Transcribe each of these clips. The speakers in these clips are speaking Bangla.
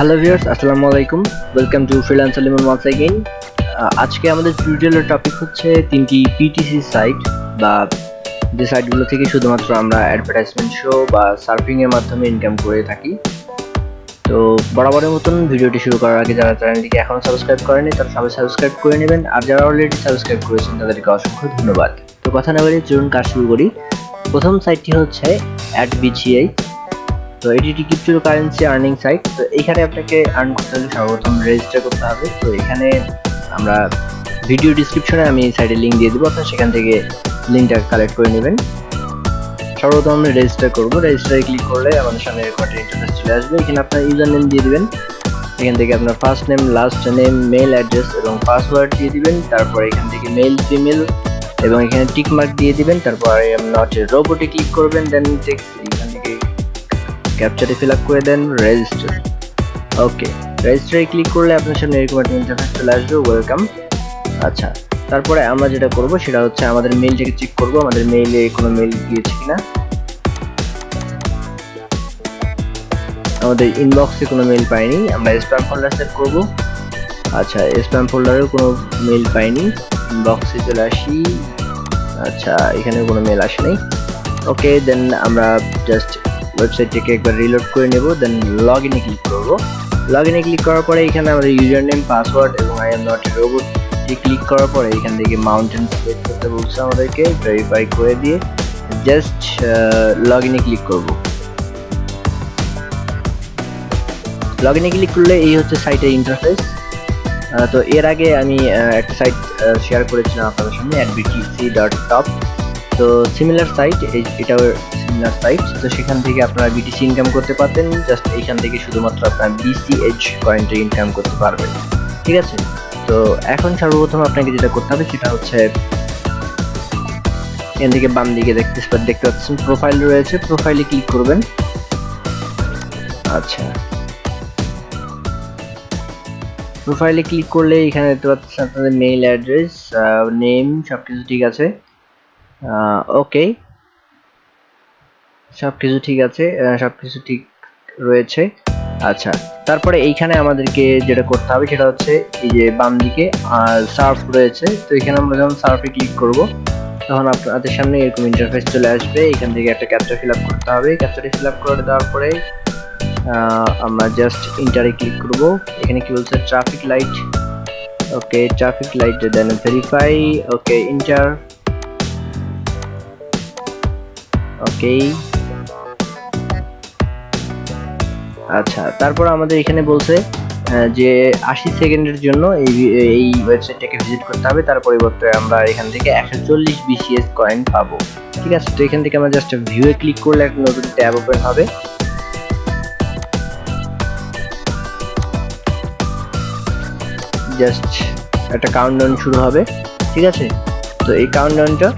হ্যালো ভিউয়ার্স আসসালামু আলাইকুম। Welcome to freelancer Limon once again আজকে আমাদের টিউটোরিয়ালের টপিক হচ্ছে তিনটি পিটিসি সাইট বা যে সাইটগুলো থেকে শুধুমাত্র আমরা অ্যাডভার্টাইজমেন্ট শো বা সার্ফিং এর মাধ্যমে ইনকাম করে থাকি। তো বরাবরের মতন ভিডিওটি শুরু করার আগে যারা চ্যানেলটিকে এখনও সাবস্ক্রাইব করেনি, তারা সবাই সাবস্ক্রাইব করে নেবেন। আর যারা অলরেডি সাবস্ক্রাইব করেছেন, তাদেরকে অসংখ্য ধন্যবাদ। তো কথা না বলে চলুন কাজ শুরু করি। প্রথম সাইটটি হচ্ছে অ্যাড বিচিআই তো এটি একটি ক্রিপ্টো কারেন্সি আর্নিং সাইট তো এখানে আপনাকে আর্ন করতে হলে সর্বপ্রথম রেজিস্টার করতে হবে। তো এখানে আমরা ভিডিও ডিসক্রিপশনে আমি সাইটের লিঙ্ক দিয়ে দেবো, আপনার সেখান থেকে লিঙ্কটা কালেক্ট করে নেবেন। সর্বপ্রথম আমরা রেজিস্টার করব। রেজিস্টারে ক্লিক করলে আমাদের সামনে একটা ইন্টারফেস চলে আসবে। এখানে আপনার ইউজার নেম দিয়ে দিবেন। এখান থেকে আপনার first name last name mail address এবং পাসওয়ার্ড দিয়ে দিবেন। তারপর এখান থেকে মেল ফিমেল এবং এখানে টিক মার্ক দিয়ে দিবেন। তারপর নট রোবটে ক্লিক করবেন দেন ক্যাপচারে ফিল আপ করে দেন রেজিস্টার ওকে রেজিস্টারে ক্লিক করলে আপনার সামনে এরকম একটা ইন্টারফেস চলে আসবে ওয়েলকাম আচ্ছা তারপরে আমরা যেটা করব সেটা হচ্ছে আমাদের মেইলটাকে চেক করব, আমাদের মেইলে কোনো মেইল গিয়েছে কিনা। আমাদের ইনবক্সে কোনো মেইল পাইনি, আমরা স্প্যাম ফোল্ডার সেট করব। আচ্ছা স্প্যাম ফোল্ডারেও কোনো মেইল পাইনি ইনবক্সে চলে আসি। আচ্ছা এখানে কোনো মেইল আসেনি ওকে দেন আমরা জাস্ট ওয়েবসাইটটাকে একবার রিলোড করে নেব দেন লগ ইনে ক্লিক করব। লগ ইনে ক্লিক করার পরে এখানে আমাদের ইউজার নেম পাসওয়ার্ড এবং I am not robot click করার পরে এখান থেকে মাউন্টেন সিলেক্ট করতে বলছে আমাদেরকে ভেরিফাই করে দিয়ে জাস্ট লগ ইনে ক্লিক করব। লগ ইনে ক্লিক করলে এই হচ্ছে সাইটের ইন্টারফেস তো এর আগে আমি একটা সাইট শেয়ার করেছিলাম আপনাদের সামনে অ্যাডবিটিসি ডট টপ তো সিমিলার সাইট এটাও সিমিলার সাইট তো সেখান থেকে আপনারা বিটিসি ইনকাম করতে পারতেন জাস্ট এইখান থেকে শুধুমাত্র আপনার বিসিএইচ কয়েনটা ইনকাম করতে পারবেন। ঠিক আছে? তো এখন সর্বপ্রথম আপনাকে যেটা করতে হবে সেটা হচ্ছে এখান থেকে বাম দিকে দেখতে দেখতে পাচ্ছেন প্রোফাইল রয়েছে। প্রোফাইলে ক্লিক করবেন। আচ্ছা। প্রোফাইলে ক্লিক করলে এখানে দেখতে পাচ্ছেন আপনাদের মেইল অ্যাড্রেস নেম সবকিছু ঠিক আছে। ওকে সবকিছু ঠিক আছে আহ, সবকিছু ঠিক রয়েছে। আচ্ছা তারপরে এইখানে আমাদেরকে যেটা করতে হবে সেটা হচ্ছে এই যে বাম দিকে সার্ফ রয়েছে তো এখানে আমরা যখন সার্ফে ক্লিক করব তখন আপনাদের সামনে এরকম ইন্টারফেস চলে আসবে। এখান থেকে একটা ক্যাপচা ফিল আপ করতে হবে। ক্যাপচাটি ফিল আপ করে দেওয়ার পরে আমরা জাস্ট ইন্টারে ক্লিক করব। এখানে কি বলছে? Traffic light okay traffic light then verify okay enter okay আচ্ছা তারপর আমাদের এখানে বলছে যে আশি সেকেন্ডের জন্য এই এই ওয়েবসাইটটাকে ভিজিট করতে হবে। তার পরিবর্তে আমরা এখান থেকে একশো চল্লিশ বিসিএস কয়েন পাবো। ঠিক আছে? তো এখান থেকে আমরা জাস্ট ভিউয়ে ক্লিক করলে একটা নতুন ট্যাব ওপেন হবে। জাস্ট একটা কাউন্টডাউন শুরু হবে। ঠিক আছে? তো এই কাউন্টডাউনটা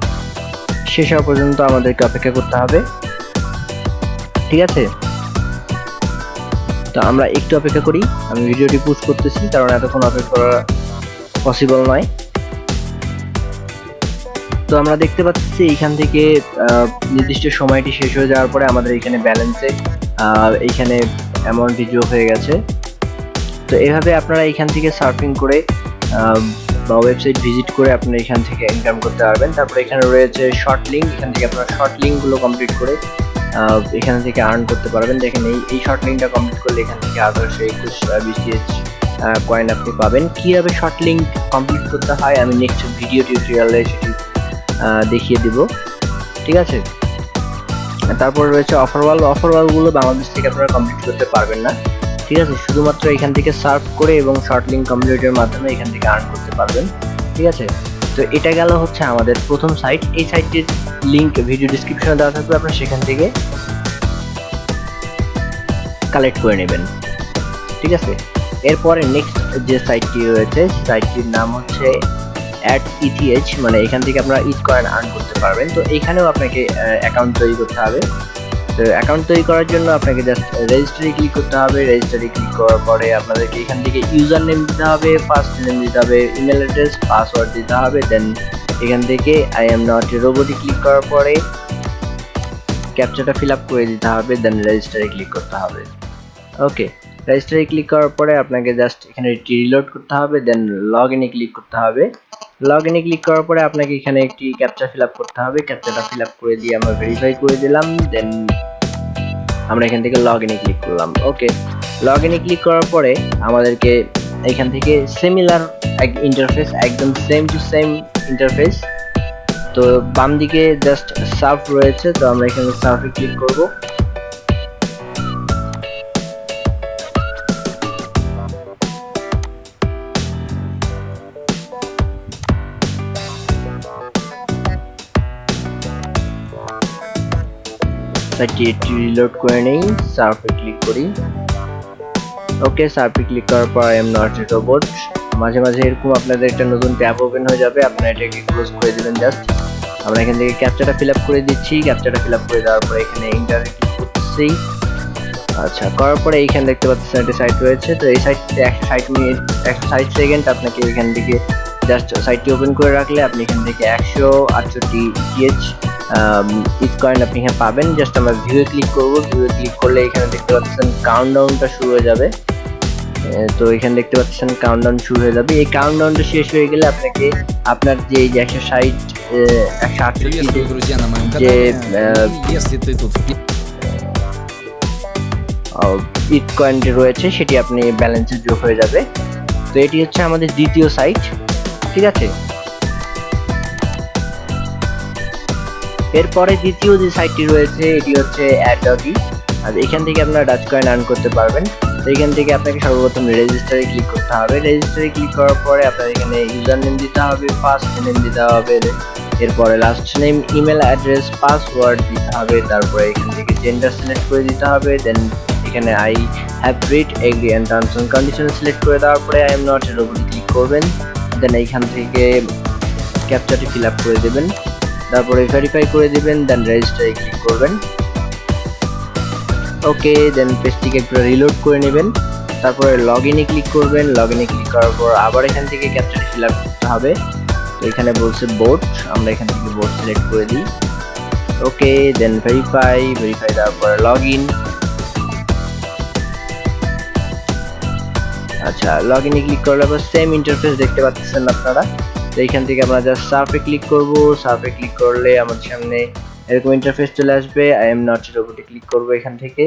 শেষ হওয়া পর্যন্ত আমাদেরকে অপেক্ষা করতে হবে। ঠিক আছে? তো আমরা একটু অপেক্ষা করি। আমি ভিডিওটি পুশ করতেছি, কারণ এতক্ষণ অপেক্ষা করা পসিবল নয়। তো আমরা দেখতে পাচ্ছি এখান থেকে নির্দিষ্ট সময়টি শেষ হয়ে যাওয়ার পরে আমাদের এখানে ব্যালেন্সে এইখানে অ্যামাউন্টটি যোগ হয়ে গেছে। তো এভাবে আপনারা এখান থেকে সার্ফিং করে বা ওয়েবসাইট ভিজিট করে আপনারা এখান থেকে ইনকাম করতে পারবেন। তারপরে এখানে রয়েছে শর্ট লিঙ্ক এখান থেকে আপনারা শর্ট লিঙ্কগুলো কমপ্লিট করে এখান থেকে আর্ন করতে পারবেন। দেখেন এই এই শর্ট লিঙ্কটা কমপ্লিট করলে এখান থেকে আঠারোশো একুশ বিসিএস কয়েন আপনি পাবেন। কীভাবে শর্ট লিঙ্ক কমপ্লিট করতে হয় আমি নেক্সট ভিডিও টিউটোরিয়ালে সেটি দেখিয়ে দিব। ঠিক আছে? তারপর রয়েছে অফার ওয়াল অফার ওয়ালগুলো বাংলাদেশ থেকে আপনারা কমপ্লিট করতে পারবেন না। ঠিক আছে? শুধুমাত্র এখান থেকে সার্ভ করে এবং শর্ট লিঙ্ক কমপ্লিটের মাধ্যমে এখান থেকে আর্ন করতে পারবেন, ঠিক আছে? তো এটা গেল হচ্ছে আমাদের প্রথম সাইট এই সাইটটির লিঙ্ক ভিডিও ডিসক্রিপশনে দেওয়া থাকবে, আপনারা সেখান থেকে কালেক্ট করে নেবেন, ঠিক আছে? এরপরে নেক্সট যে সাইটটি রয়েছে সাইটটির নাম হচ্ছে অ্যাট ইথিএচ মানে এখান থেকে আপনারা ইথ কয়েন আর্ন করতে পারবেন। তো এখানেও আপনাকে অ্যাকাউন্ট তৈরি করতে হবে। অ্যাকাউন্ট তৈরি করার জন্য আপনাকে জাস্ট রেজিস্টারে ক্লিক করতে হবে। রেজিস্টারে ক্লিক করার পরে আপনাদেরকে এখান থেকে ইউজার নেম দিতে হবে ফার্স্ট নেম দিতে হবে ইমেল অ্যাড্রেস পাসওয়ার্ড দিতে হবে দেন এখান থেকে আই এম নট রোবটে ক্লিক করার পরে ক্যাপচাটা ফিল আপ করে দিতে হবে দেন রেজিস্টারে ক্লিক করতে হবে। ওকে রেজিস্টারে ক্লিক করার পরে আপনাকে জাস্ট এখানে রিলোড করতে হবে দেন লগ ইনে ক্লিক করতে হবে। লগ ইনে ক্লিক করার পরে আপনাকে এখানে একটি ক্যাপচা ফিল আপ করতে হবে। ক্যাপচাটা ফিল আপ করে দিয়ে আমরা ভেরিফাই করে দিলাম দেন আমরা এখান থেকে লগ ইনে ক্লিক করলাম। ওকে লগ ইনে ক্লিক করার পরে আমাদেরকে এখান থেকে সিমিলার এক ইন্টারফেস একদম সেম টু সেম ইন্টারফেস তো বাম দিকে জাস্ট সার্ফ রয়েছে, তো আমরা এখানে সার্ফে ক্লিক করব। সাইটটি একটু রিলোড করে নেই সার্ফে ক্লিক করি। ওকে সার্ফে ক্লিক করার পর এম নট এ রোবট মাঝে মাঝে এরকম আপনাদের একটা নতুন ট্যাব ওপেন হয়ে যাবে, আপনারা এটাকে ক্লোজ করে দিবেন জাস্ট আমরা এখান থেকে ক্যাপচাটা ফিল করে দিচ্ছি ক্যাপচাটা ফিল করে দেওয়ার পরে এখানে ইন্টার ক্লিক করতেছি। আচ্ছা করার পরে এইখানে দেখতে পাচ্ছেন একটা সাইট রয়েছে, তো এই সাইটে একশো ষাট মিনিট একশো ষাট সেকেন্ড আপনাকে এখান থেকে জাস্ট সাইটটি ওপেন করে রাখলে আপনি এখান থেকে একশো আটষট্টি টিএচ ইটকয়েন আপনি এখানে পাবেন। জাস্ট আমরা ভিউয়ে ক্লিক করব। ভিউয়ে ক্লিক করলে এখানে দেখতে পাচ্ছেন কাউন্টডাউনটা শুরু হয়ে যাবে। তো এখানে দেখতে পাচ্ছেন কাউন্টডাউন শুরু হয়ে যাবে। এই কাউন্টডাউনটা শেষ হয়ে গেলে আপনাকে আপনার যে এই যে একশো ষাট একশো আটষট্টি যে ইটকয়েনটি э, রয়েছে সেটি আপনি ব্যালেন্সে যোগ হয়ে যাবে। তো এটি হচ্ছে আমাদের দ্বিতীয় সাইট ঠিক আছে? এরপরে দ্বিতীয় যে সাইটটি রয়েছে, এটি হচ্ছে অ্যাডডি আর এখান থেকে আপনারা ডাচ কয়েন আর্ন করতে পারবেন। তো এখান থেকে আপনাকে সর্বপ্রথম রেজিস্টারে ক্লিক করতে হবে। রেজিস্টারে ক্লিক করার পরে আপনার এখানে ইউজার নেম দিতে হবে ফার্স্ট নেম দিতে হবে, এরপরে last name email address password দিতে হবে, তারপরে এখান থেকে জেন্ডার সিলেক্ট করে দিতে হবে। দেন এখানে I have read agree and terms and condition select করে দেওয়ার পরে আই এম নট এর উপরে ক্লিক করবেন। দেন এইখান থেকে ক্যাপচারটি ফিল আপ করে দেবেন। তারপরে ভেরিফাই করে দিবেন দেন রেজিস্টারে ক্লিক করবেন। ওকে দেন পেজটিকে একটু রিলোড করে নেবেন। তারপরে লগ ইনে ক্লিক করবেন। লগ ইনে ক্লিক করার পর আবার এখান থেকে ক্যাপচারটি ফিল আপ করতে হবে। তো এখানে বলছে বোট আমরা এখান থেকে বোর্ড সিলেক্ট করে দিই। ওকে দেন ভেরিফাই ভেরিফাই দেওয়ার পরে লগ ইন আচ্ছা লগ ইনে ক্লিক করলে আবার সেম ইন্টারফেস দেখতে পাচ্ছেন আপনারা। তো এইখান থেকে আমরা জাস্ট সার্ফে ক্লিক করব। সার্ফে ক্লিক করলে আমাদের সামনে এরকম ইন্টারফেস চলে আসবে। আই এম নট রোবটে ক্লিক করব এখান থেকে।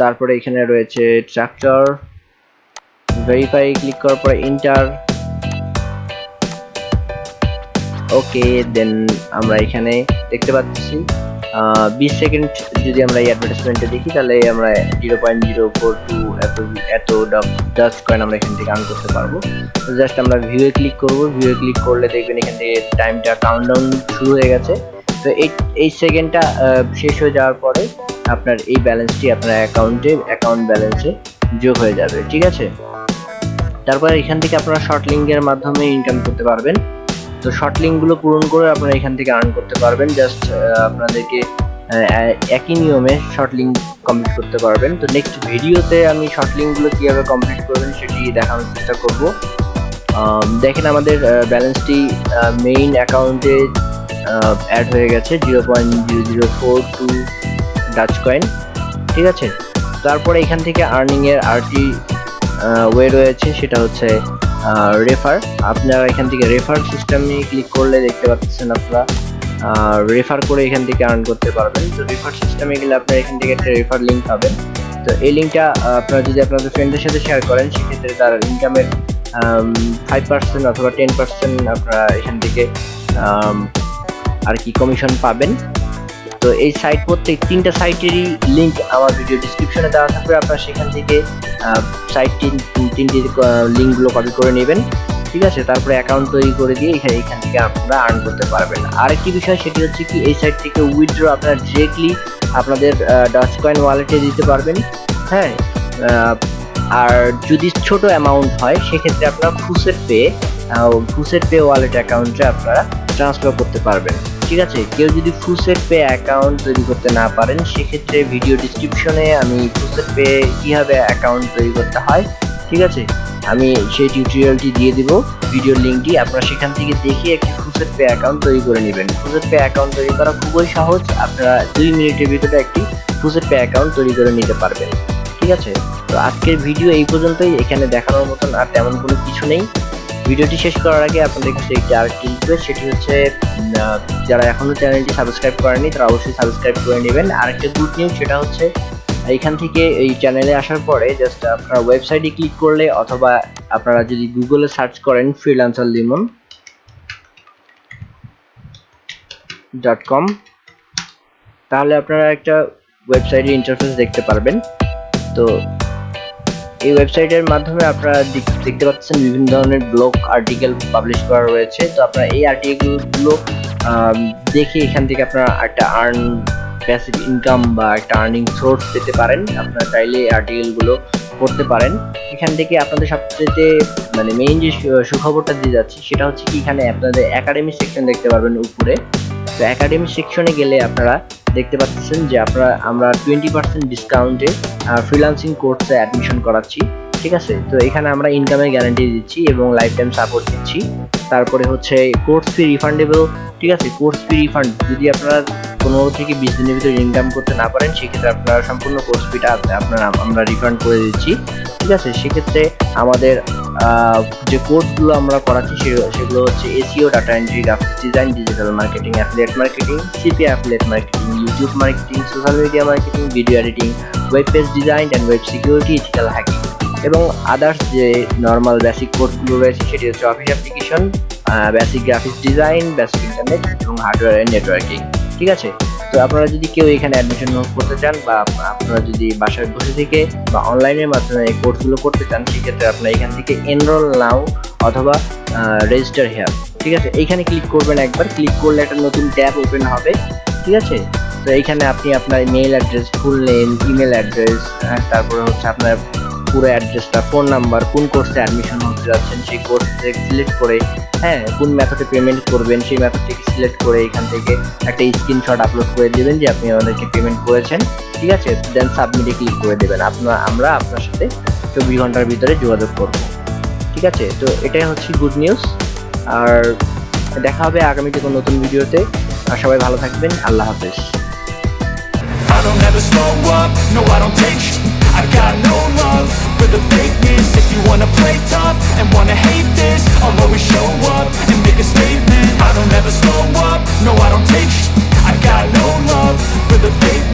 তারপরে এখানে রয়েছে ট্রাক্টর ভেরিফাই ক্লিক করার পরে ইন্টার ওকে দেন আমরা এখানে দেখতে পাচ্ছি। বিশ সেকেন্ড যদি আমরা এই অ্যাডভার্টাইজমেন্টে দেখি, তাহলে আমরা zero point zero four two এত এত ডাস্ট কয়েন আমরা এখান থেকে আর্ন করতে পারব। তো জাস্ট আমরা ভিউয়ে ক্লিক করব। ভিউয়ে ক্লিক করলে দেখবেন এখান থেকে টাইমটা কাউন্টডাউন শুরু হয়ে গেছে। তো এই এই সেকেন্ডটা শেষ হয়ে যাওয়ার পরে আপনার এই ব্যালেন্সটি আপনার অ্যাকাউন্টে অ্যাকাউন্ট ব্যালেন্সে যোগ হয়ে যাবে। ঠিক আছে? তারপরে এখান থেকে আপনারা শর্ট লিঙ্কের মাধ্যমে ইনকাম করতে পারবেন। তো শর্ট লিঙ্কগুলো পূরণ করে আপনারা এখান থেকে আর্ন করতে পারবেন। জাস্ট আপনাদেরকে একই নিয়মে শর্ট লিঙ্ক কমপ্লিট করতে পারবেন। তো নেক্সট ভিডিওতে আমি শর্ট লিঙ্কগুলো কীভাবে কমপ্লিট করবেন সেটি দেখানোর চেষ্টা করব। দেখেন আমাদের ব্যালেন্সটি মেইন অ্যাকাউন্টে অ্যাড হয়ে গেছে। Zero point zero zero four two dutch coin ঠিক আছে? তারপরে এখান থেকে আর্নিংয়ের আরটি ওয়ে রয়েছে। সেটা হচ্ছে রেফার আপনারা এখান থেকে রেফার সিস্টেমে ক্লিক করলে দেখতে পাচ্ছেন আপনারা রেফার করে এখান থেকে আর্ন করতে পারবেন। তো রেফার সিস্টেমে গেলে আপনারা এখান থেকে একটা রেফার লিঙ্ক পাবেন। তো এই লিঙ্কটা আপনারা যদি আপনাদের ফ্রেন্ডের সাথে শেয়ার করেন, সেক্ষেত্রে তার ইনকামের ফাইভ পার্সেন্ট অথবা টেন পার্সেন্ট আপনারা এখান থেকে আর কি কমিশন পাবেন। তো এই সাইট প্রত্যেক তিনটা সাইটেরই লিঙ্ক আমার ভিডিও ডিসক্রিপশনে দেওয়া থাকবে। আপনারা সেখান থেকে সাইট তিনটি লিঙ্কগুলো কপি করে নেবেন। ঠিক আছে? তারপরে অ্যাকাউন্ট তৈরি করে দিয়ে এখানে, এখান থেকে আপনারা আর্ন করতে পারবেন। আরেকটি বিষয় সেটি হচ্ছে কি, এই সাইট থেকে উইথড্র আপনারা ডিরেক্টলি আপনাদের ডাচ কয়েন ওয়ালেটে দিতে পারবেন। হ্যাঁ? আর যদি ছোট অ্যামাউন্ট হয়, সেক্ষেত্রে আপনারা faucet pay faucet pay wallet অ্যাকাউন্টে আপনারা ট্রান্সফার করতে পারবেন। ঠিক আছে? কেউ যদি ফুসেট পে অ্যাকাউন্ট তৈরি করতে না পারেন, সেক্ষেত্রে ভিডিও ডিসক্রিপশনে আমি ফুসেট পে কীভাবে অ্যাকাউন্ট তৈরি করতে হয়, ঠিক আছে? আমি সেই টিউটোরিয়ালটি দিয়ে দিব। ভিডিও লিঙ্কটি আপনারা সেখান থেকে দেখে একটি ফুসেট পে অ্যাকাউন্ট তৈরি করে নেবেন। ফুসেট পে অ্যাকাউন্ট তৈরি করা খুবই সহজ। আপনারা দুই মিনিটের ভিতরে একটি ফুসেট পে অ্যাকাউন্ট তৈরি করে নিতে পারবেন। ঠিক আছে? তো আজকের ভিডিও এই পর্যন্তই। এখানে দেখানোর মতন আর তেমন কোনো কিছু নেই। ভিডিওটি শেষ করার আগে আপনাদের কাছে একটি আরেকটি রিকোয়েস্ট সেটি হচ্ছে যারা এখনও চ্যানেলটি সাবস্ক্রাইব করেনি তারা অবশ্যই সাবস্ক্রাইব করে নেবেন। আরেকটা গুড নিউজ সেটা হচ্ছে, এইখান থেকে এই চ্যানেলে আসার পরে জাস্ট আপনারা ওয়েবসাইটে ক্লিক করলে, অথবা আপনারা যদি গুগলে সার্চ করেন ফ্রিল্যান্সার লিমন ডট কম তাহলে আপনারা একটা ওয়েবসাইটের ইন্টারফেস দেখতে পারবেন। তো এই ওয়েবসাইটের মাধ্যমে আপনারা দেখ- দেখতে পাচ্ছেন বিভিন্ন ধরনের ব্লগ আর্টিকেল পাবলিশ করা রয়েছে। তো আপনারা এই আর্টিকেলগুলো দেখে এখান থেকে আপনারা একটা আর্ন প্যাসিভ ইনকাম বা একটা আর্নিং সোর্স পেতে পারেন। আপনারা চাইলে আর্টিকেলগুলো করতে পারেন। এখান থেকে আপনাদের সবচেয়ে মানে মেইন যে সুখবরটা দিয়ে যাচ্ছি, সেটা হচ্ছে কি, এখানে আপনাদের একাডেমি সেকশন দেখতে পারবেন উপরে। তো একাডেমি সেকশনে গেলে আপনারা দেখতে পাচ্ছেন যে আপনারা, আমরা টোয়েন্টি পার্সেন্ট ডিসকাউন্টে ফ্রিলান্সিং কোর্সে অ্যাডমিশন করাচ্ছি, ঠিক আছে? তো এখানে আমরা ইনকামের গ্যারান্টি দিচ্ছি এবং লাইফ টাইম সাপোর্ট দিচ্ছি। তারপরে হচ্ছে কোর্স ফি রিফান্ডেবল ঠিক আছে? কোর্স ফি রিফান্ড যদি আপনারা পনেরো থেকে বিশ দিনের ভিতরে ইনকাম করতে না পারেন, সেক্ষেত্রে আপনারা সম্পূর্ণ কোর্স ফিটা আপনারা, আমরা রিফান্ড করে দিচ্ছি, ঠিক আছে? সেক্ষেত্রে আমাদের যে কোর্সগুলো আমরা করাচ্ছি সেগুলো হচ্ছে SEO data entry graphics design digital marketing affiliate marketing CP affiliate marketing YouTube marketing social media marketing video editing web page design and web security ethical hacking এবং আদার্স যে নর্মাল বেসিক কোর্সগুলো রয়েছে সেটি হচ্ছে office application basic graphics design basic internet এবং হার্ডওয়্যার অ্যান্ড নেটওয়ার্কিং ঠিক আছে? তো আপনারা যদি কেউ এখানে অ্যাডমিশন করতে চান বা আপনারা যদি বাসায় বসে থেকে বা অনলাইনের মাধ্যমে এই কোর্সগুলো করতে চান, সেক্ষেত্রে আপনারা এখান থেকে এনরোল নাও অথবা রেজিস্টার হেয়ার ঠিক আছে? এইখানে ক্লিক করবেন একবার ক্লিক করলে একটা নতুন ট্যাব ওপেন হবে, ঠিক আছে? তো এইখানে আপনি আপনার mail address full name email address তারপরে হচ্ছে আপনার পুরো অ্যাড্রেসটা ফোন নাম্বার কোন কোর্সে অ্যাডমিশন হতে যাচ্ছেন, সেই কোর্স সিলেক্ট করে হ্যাঁ কোন মেথডে পেমেন্ট করবেন সেই মেথডটিকে সিলেক্ট করে এখান থেকে একটা স্ক্রিনশট আপলোড করে দেবেন যে আপনি আমাদেরকে পেমেন্ট করেছেন ঠিক আছে? দেন সাবমিটে ক্লিক করে দেবেন। আপনার আমরা আপনার সাথে চব্বিশ ঘণ্টার ভিতরে যোগাযোগ করব। ঠিক আছে? তো এটাই হচ্ছে গুড নিউজ আর দেখা হবে আগামীতে কোনো নতুন ভিডিওতে। আর সবাই ভালো থাকবেন। আল্লাহ হাফেজ। I don't ever slow up, no I don't take I got no love for the fakeness If you wanna play tough and wanna hate this I'll always show up and make a statement. I don't ever slow up, no I don't take sh- I got no love for the fake